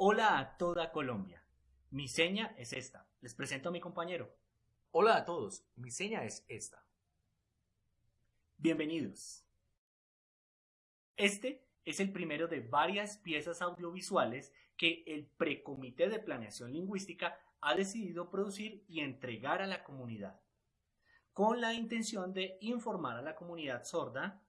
Hola a toda Colombia. Mi seña es esta. Les presento a mi compañero. Hola a todos, mi seña es esta. Bienvenidos. Este es el primero de varias piezas audiovisuales que el Precomité de Planeación Lingüística ha decidido producir y entregar a la comunidad, con la intención de informar a la comunidad sorda,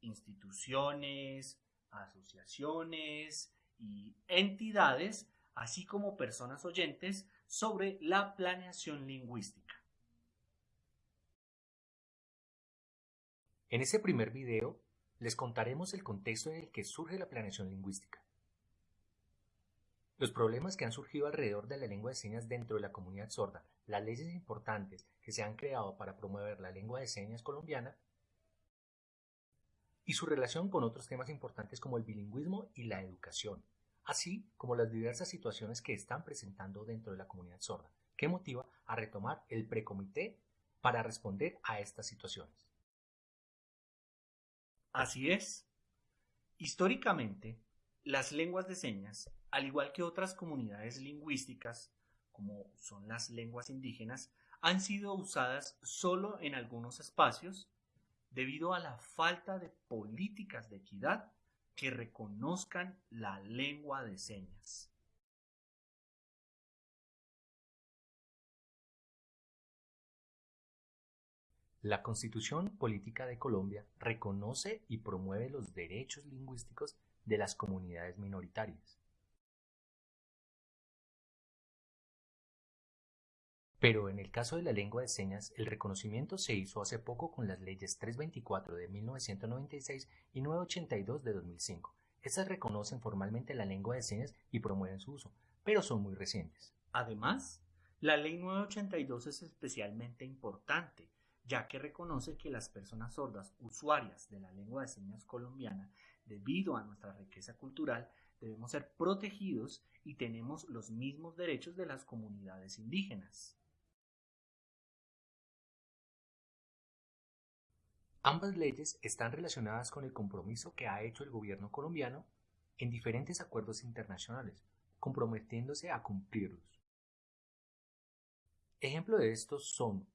instituciones, asociaciones y entidades, así como personas oyentes, sobre la planeación lingüística. En ese primer video les contaremos el contexto en el que surge la planeación lingüística. Los problemas que han surgido alrededor de la lengua de señas dentro de la comunidad sorda, las leyes importantes que se han creado para promover la lengua de señas colombiana y su relación con otros temas importantes como el bilingüismo y la educación, así como las diversas situaciones que están presentando dentro de la comunidad sorda, que motiva a retomar el precomité para responder a estas situaciones. Así es. Históricamente, las lenguas de señas, al igual que otras comunidades lingüísticas, como son las lenguas indígenas, han sido usadas solo en algunos espacios debido a la falta de políticas de equidad que reconozcan la lengua de señas. La Constitución Política de Colombia reconoce y promueve los derechos lingüísticos de las comunidades minoritarias. Pero en el caso de la lengua de señas, el reconocimiento se hizo hace poco con las leyes 324 de 1996 y 982 de 2005. Estas reconocen formalmente la lengua de señas y promueven su uso, pero son muy recientes. Además, la ley 982 es especialmente importante, ya que reconoce que las personas sordas usuarias de la lengua de señas colombiana, debido a nuestra riqueza cultural, debemos ser protegidos y tenemos los mismos derechos de las comunidades indígenas. Ambas leyes están relacionadas con el compromiso que ha hecho el gobierno colombiano en diferentes acuerdos internacionales, comprometiéndose a cumplirlos. Ejemplo de estos son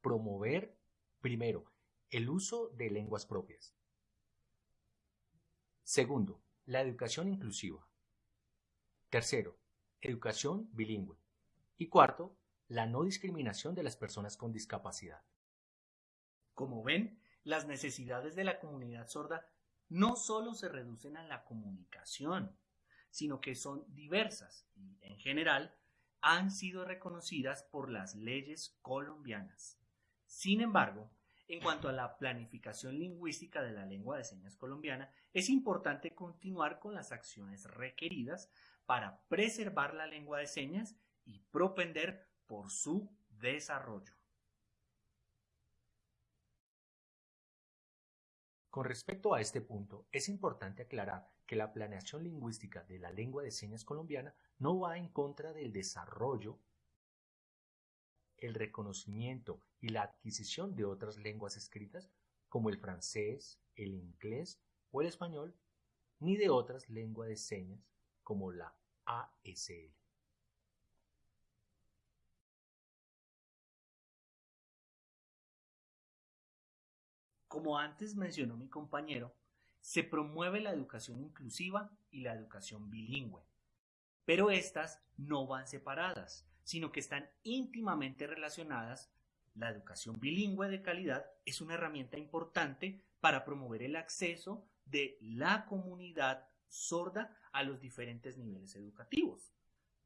promover, primero, el uso de lenguas propias. Segundo, la educación inclusiva. Tercero, educación bilingüe. Y cuarto, la no discriminación de las personas con discapacidad. Como ven, las necesidades de la comunidad sorda no solo se reducen a la comunicación, sino que son diversas y, en general, han sido reconocidas por las leyes colombianas. Sin embargo, en cuanto a la planificación lingüística de la lengua de señas colombiana, es importante continuar con las acciones requeridas para preservar la lengua de señas y propender por su desarrollo. Con respecto a este punto, es importante aclarar que la planeación lingüística de la lengua de señas colombiana no va en contra del desarrollo, el reconocimiento y la adquisición de otras lenguas escritas como el francés, el inglés o el español, ni de otras lenguas de señas como la ASL. Como antes mencionó mi compañero, se promueve la educación inclusiva y la educación bilingüe, pero estas no van separadas, sino que están íntimamente relacionadas. La educación bilingüe de calidad es una herramienta importante para promover el acceso de la comunidad sorda a los diferentes niveles educativos,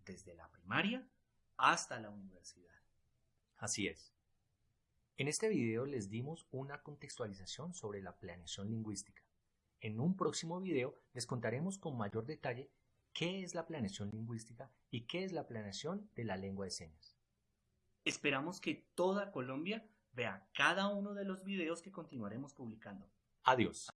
desde la primaria hasta la universidad. Así es. En este video les dimos una contextualización sobre la planeación lingüística. En un próximo video les contaremos con mayor detalle qué es la planeación lingüística y qué es la planeación de la lengua de señas. Esperamos que toda Colombia vea cada uno de los videos que continuaremos publicando. Adiós.